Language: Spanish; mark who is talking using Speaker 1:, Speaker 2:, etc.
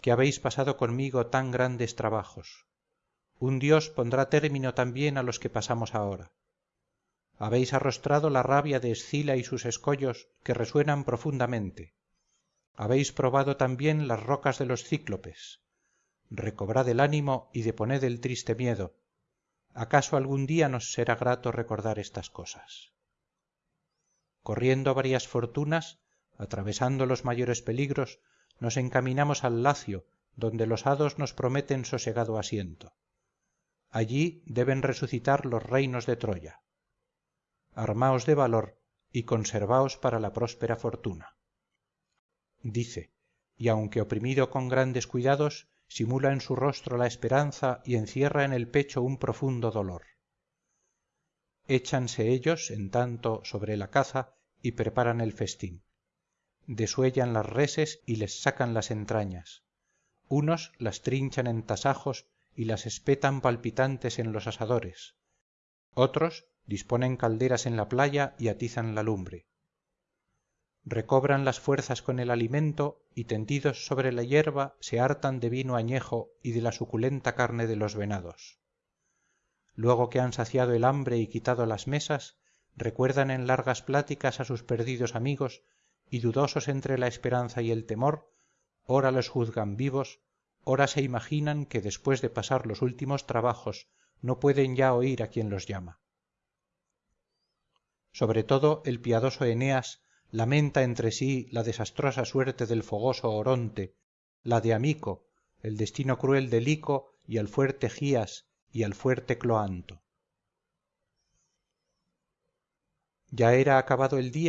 Speaker 1: que habéis pasado conmigo tan grandes trabajos. Un dios pondrá término también a los que pasamos ahora. Habéis arrostrado la rabia de escila y sus escollos que resuenan profundamente. Habéis probado también las rocas de los cíclopes. Recobrad el ánimo y deponed el triste miedo. Acaso algún día nos será grato recordar estas cosas corriendo varias fortunas atravesando los mayores peligros nos encaminamos al lacio donde los hados nos prometen sosegado asiento. Allí deben resucitar los reinos de troya. Armaos de valor y conservaos para la próspera fortuna. Dice y aunque oprimido con grandes cuidados simula en su rostro la esperanza y encierra en el pecho un profundo dolor. Échanse ellos en tanto sobre la caza y preparan el festín desuellan las reses y les sacan las entrañas. Unos las trinchan en tasajos y las espetan palpitantes en los asadores. Otros disponen calderas en la playa y atizan la lumbre. Recobran las fuerzas con el alimento y tendidos sobre la hierba se hartan de vino añejo y de la suculenta carne de los venados. Luego que han saciado el hambre y quitado las mesas recuerdan en largas pláticas a sus perdidos amigos y dudosos entre la esperanza y el temor ora los juzgan vivos ora se imaginan que después de pasar los últimos trabajos no pueden ya oír a quien los llama. Sobre todo el piadoso eneas lamenta entre sí la desastrosa suerte del fogoso oronte la de amico el destino cruel de lico y al fuerte gías y al fuerte cloanto. Ya era acabado el día